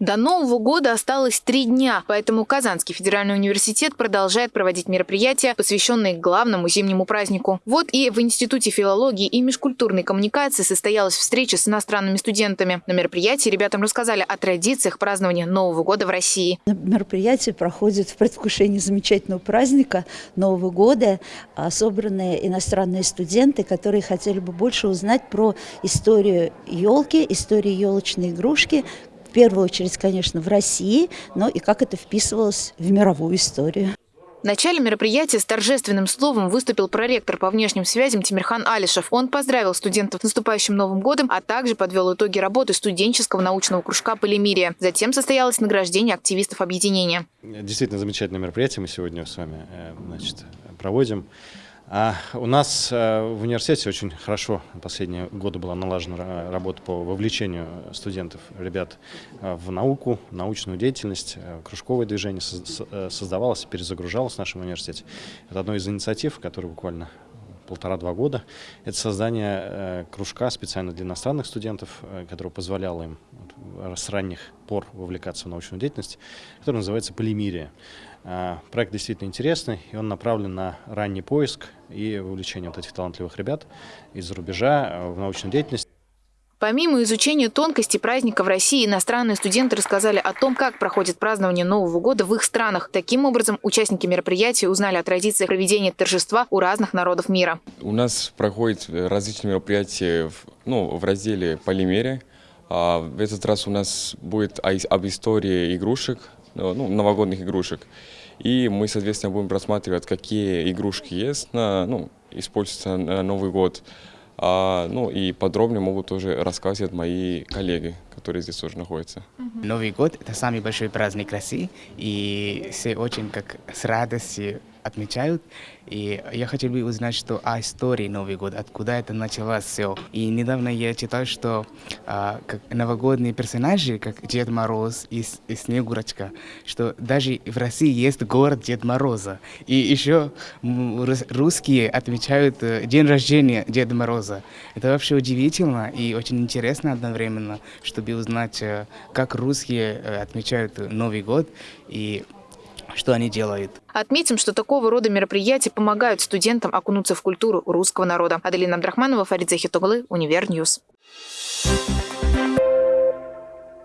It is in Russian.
До Нового года осталось три дня, поэтому Казанский федеральный университет продолжает проводить мероприятия, посвященные главному зимнему празднику. Вот и в Институте филологии и межкультурной коммуникации состоялась встреча с иностранными студентами. На мероприятии ребятам рассказали о традициях празднования Нового года в России. Мероприятие проходит в предвкушении замечательного праздника Нового года. А собраны иностранные студенты, которые хотели бы больше узнать про историю елки, историю елочной игрушки, первую очередь, конечно, в России, но и как это вписывалось в мировую историю. В начале мероприятия с торжественным словом выступил проректор по внешним связям Тимирхан Алишев. Он поздравил студентов с наступающим Новым годом, а также подвел итоги работы студенческого научного кружка «Полимерия». Затем состоялось награждение активистов объединения. Действительно замечательное мероприятие мы сегодня с вами э, значит, проводим. А у нас э, в университете очень хорошо последние годы была налажена работа по вовлечению студентов, ребят э, в науку, научную деятельность, э, кружковое движение создавалось, перезагружалось в нашем университете. Это одна из инициатив, которая буквально полтора-два года. Это создание кружка специально для иностранных студентов, которое позволяло им с ранних пор вовлекаться в научную деятельность, который называется «Полимерия». А, проект действительно интересный, и он направлен на ранний поиск и вовлечение вот этих талантливых ребят из-за рубежа а, в научную деятельность. Помимо изучения тонкостей праздника в России, иностранные студенты рассказали о том, как проходит празднование Нового года в их странах. Таким образом, участники мероприятия узнали о традициях проведения торжества у разных народов мира. У нас проходят различные мероприятия в, ну, в разделе «Полимере». А в этот раз у нас будет об истории игрушек, ну, новогодних игрушек. И мы, соответственно, будем просматривать, какие игрушки есть, на, ну, используются на Новый год. А, ну и подробнее могут тоже рассказывать мои коллеги, которые здесь тоже находятся. Новый год – это самый большой праздник России, и все очень как с радостью отмечают. И я хотел бы узнать, что о истории Новый год, откуда это началось все. И недавно я читал, что а, как новогодние персонажи, как Дед Мороз и, и Снегурочка, что даже в России есть город Дед Мороза. И еще русские отмечают э, день рождения Деда Мороза. Это вообще удивительно и очень интересно одновременно, чтобы узнать, э, как русские э, отмечают Новый год и что они делают. Отметим, что такого рода мероприятия помогают студентам окунуться в культуру русского народа. Аделина Абдрахманова, Фарид Захитоглу, Univer News. Thank you